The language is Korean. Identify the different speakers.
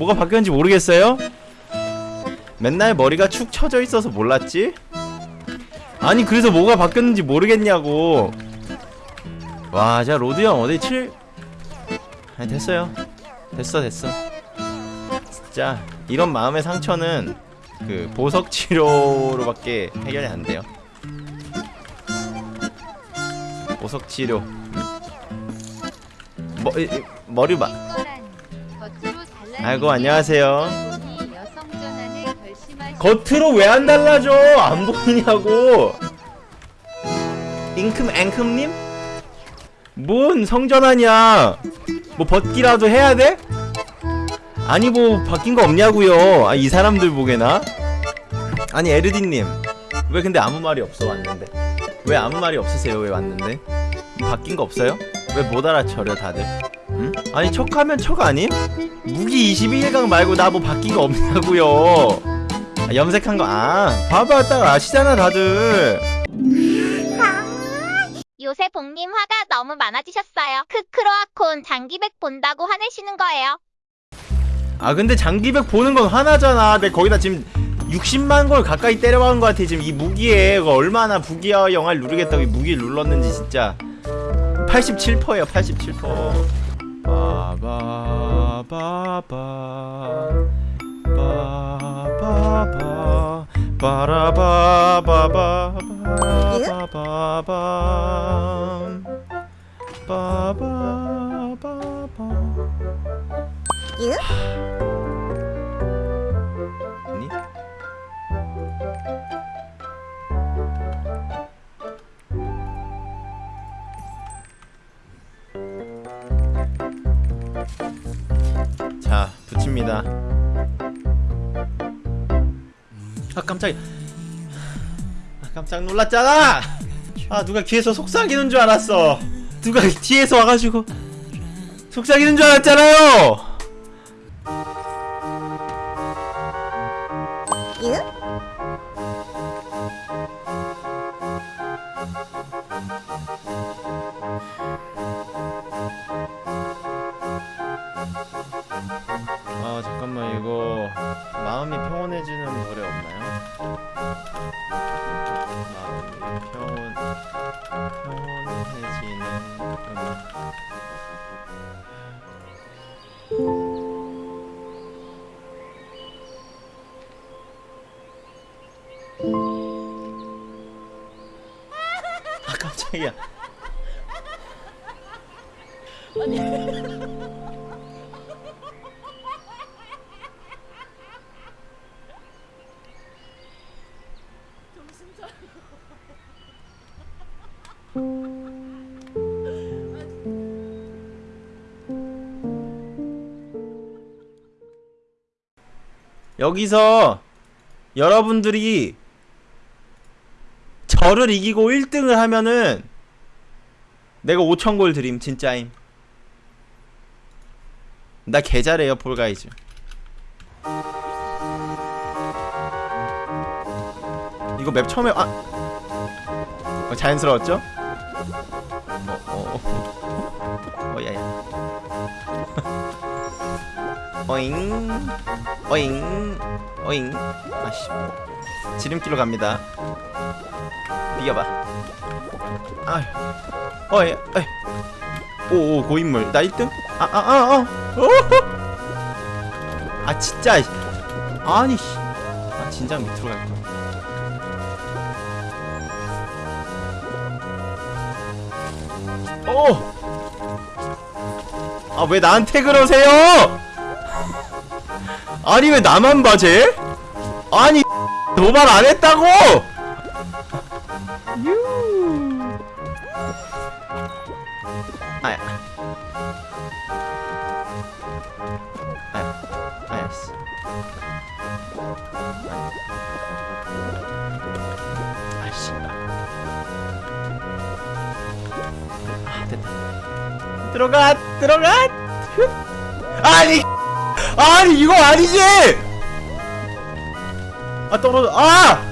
Speaker 1: 뭐가 바뀌었는지 모르겠어요? 맨날 머리가 축 처져 있어서 몰랐지? 아니 그래서 뭐가 바뀌었는지 모르겠냐고 와, 자 로드 형 어디 7 아니 됐어요. 됐어 됐어. 진짜 이런 마음의 상처는 그 보석 치료로밖에 해결이 안 돼요. 보석 치료. 머 이- 이- 머리 봐. 아이고 안녕하세요. 겉으로 왜 안 달라져? 안 보이냐고. 잉큼 앵큼님? 뭔 성전하냐? 뭐 벗기라도 해야 돼? 아니 뭐 바뀐 거 없냐고요? 아, 이 사람들 보게나? 아니 에르디님 왜 근데 아무 말이 없어 왔는데? 왜 아무 말이 없으세요? 왜 왔는데? 바뀐 거 없어요? 왜 못 알아차려 다들? 응? 아니 척하면 척 아님? 무기 22일강 말고 나 뭐 바뀐 거 없냐고요? 아, 염색한 거 아 봐봐 딱 아시잖아 다들
Speaker 2: 요새 복님 화가 너무 많아지셨어요. 크크로아콘 장기백 본다고 화내시는 거예요.
Speaker 1: 아 근데 장기백 보는 건 하나잖아 내 거기다 지금 60만 골 가까이 때려박은 것 같아 지금 이 무기에 얼마나 부기와 영화를 누르겠다고 이 무기를 눌렀는지 진짜 87%예요 87% 바바바바 바바바 바라바바바 바바밤 바바바바 자, 붙입니다. 아, 깜짝이야. 아, 깜짝 놀랐잖아! 아, 누가 뒤에서 속삭이는 줄 알았어. 누가 뒤에서 와가지고 속삭이는 줄 알았잖아요! 아 마음이 평온해지는 노래 없나요? 마음이 평온 평온해지는 음악 아 깜짝이야 여기서 여러분들이 저를 이기고 1등을 하면은 내가 5천골 드림 진짜임. 나 개잘해요 Fall Guys. 이거 map 처음에 아! 어, 자연스러웠죠? 어, 어, 어, 어, 야야. 어잉, 어잉, 어잉. 아씨, 지름길로 갑니다. 비겨봐. 아휴, 어이, 어이. 오, 오, 고인물. 나 1등? 아, 아, 아, 아. 오! 아, 진짜. 아니, 씨. 아, 진작 밑으로 갈 거야. 오! 아, 왜 나한테 그러세요? 아니, 왜 나만 봐, 쟤? 아니, 도발 안 했다고! 유. 아야. 아야. 아. 들어가, 들어가! 훗. 아니! 아니, 이거 아니지! 아, 떨어져, 아!